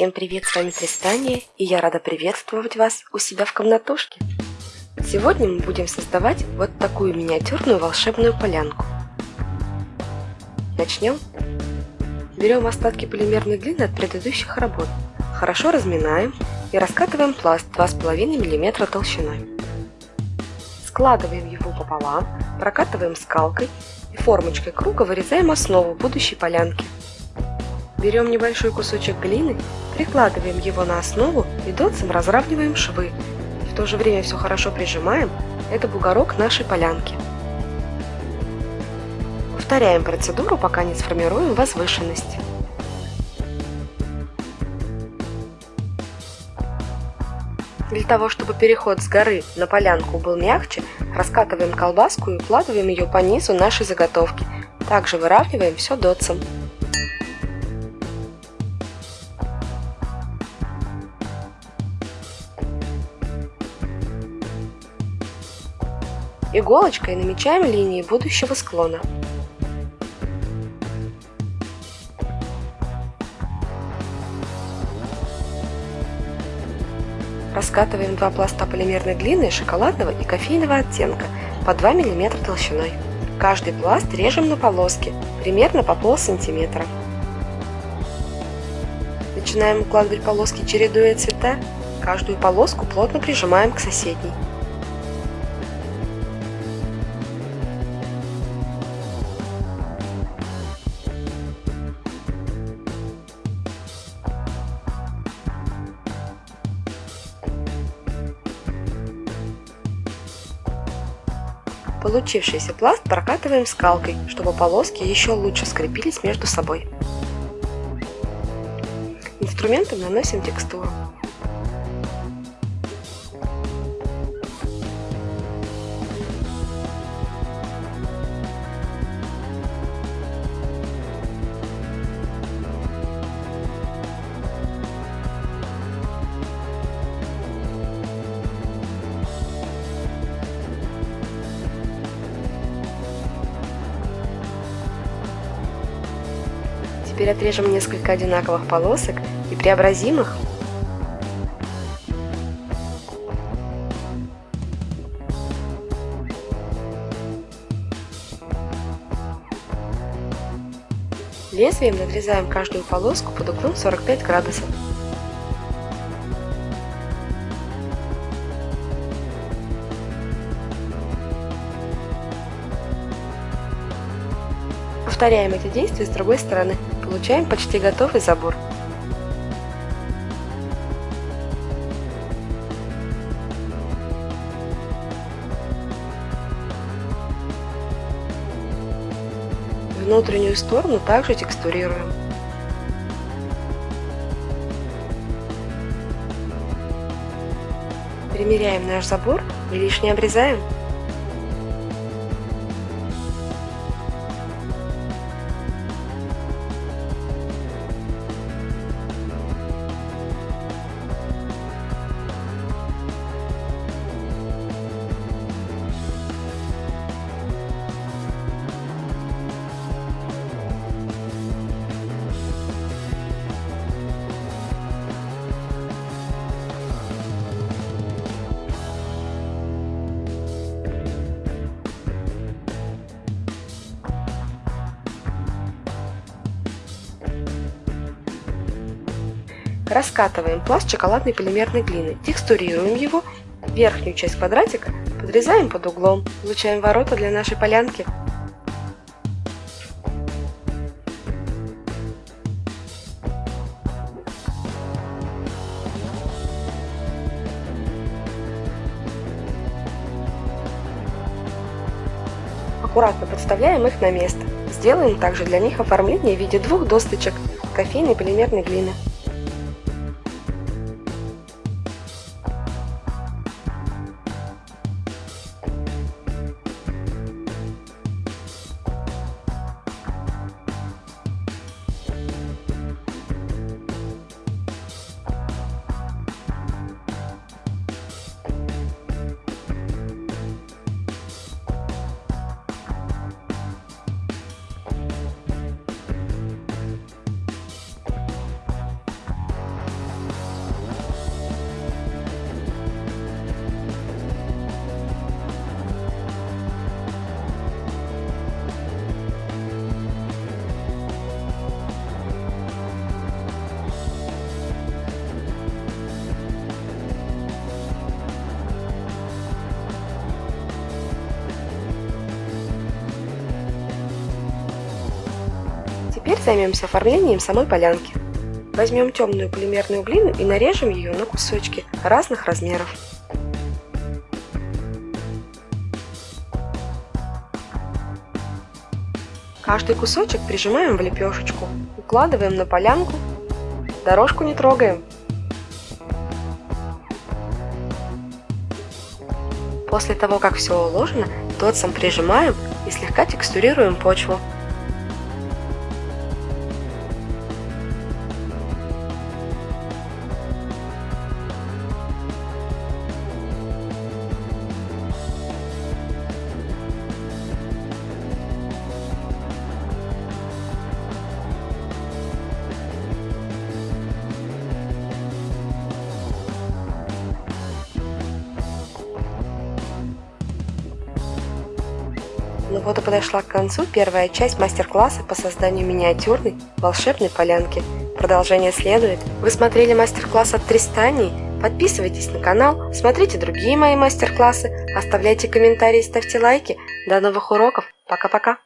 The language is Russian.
Всем привет, с вами Тристания, и я рада приветствовать вас у себя в комнатушке. Сегодня мы будем создавать вот такую миниатюрную волшебную полянку. Начнем. Берем остатки полимерной глины от предыдущих работ, хорошо разминаем и раскатываем пласт 2,5 мм толщиной. Складываем его пополам, прокатываем скалкой и формочкой круга вырезаем основу будущей полянки. Берем небольшой кусочек глины, прикладываем его на основу и дотсом разравниваем швы. В то же время все хорошо прижимаем, это бугорок нашей полянки. Повторяем процедуру, пока не сформируем возвышенность. Для того, чтобы переход с горы на полянку был мягче, раскатываем колбаску и укладываем ее по низу нашей заготовки. Также выравниваем все дотсом. Иголочкой намечаем линии будущего склона. Раскатываем два пласта полимерной глины шоколадного и кофейного оттенка по 2 мм толщиной. Каждый пласт режем на полоски, примерно по пол сантиметра. Начинаем укладывать полоски, чередуя цвета. Каждую полоску плотно прижимаем к соседней. Получившийся пласт прокатываем скалкой, чтобы полоски еще лучше скрепились между собой. Инструментом наносим текстуру. Теперь отрежем несколько одинаковых полосок и преобразим их Лезвием надрезаем каждую полоску под углом 45 градусов. Повторяем эти действия с другой стороны. Получаем почти готовый забор. Внутреннюю сторону также текстурируем. Примеряем наш забор и лишнее обрезаем. Раскатываем пласт шоколадной полимерной глины, текстурируем его, верхнюю часть квадратика подрезаем под углом, получаем ворота для нашей полянки. Аккуратно подставляем их на место. Сделаем также для них оформление в виде двух досточек кофейной полимерной глины. Займемся оформлением самой полянки. Возьмем темную полимерную глину и нарежем ее на кусочки разных размеров. Каждый кусочек прижимаем в лепешечку, укладываем на полянку, дорожку не трогаем. После того, как все уложено, дотсом прижимаем и слегка текстурируем почву. Ну вот и подошла к концу первая часть мастер-класса по созданию миниатюрной волшебной полянки. Продолжение следует. Вы смотрели мастер-класс от Тристании? Подписывайтесь на канал, смотрите другие мои мастер-классы, оставляйте комментарии, ставьте лайки. До новых уроков. Пока-пока.